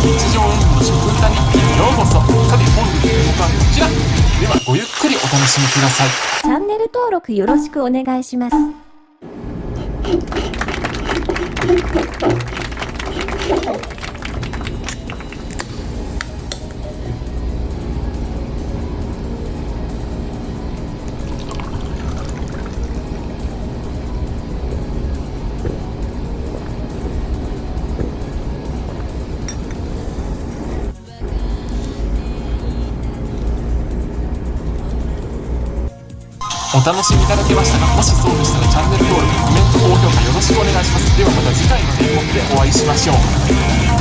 日常演技の食歌日記ようこそ。さて本日の動画はこちら。ではごゆっくりお楽しみください。チャンネル登録よろしくお願いします。お楽しみいただけましたかもしそうでしたらチャンネル登録コメント高評価よろしくお願いします。ではまた次回の演目でお会いしましょう。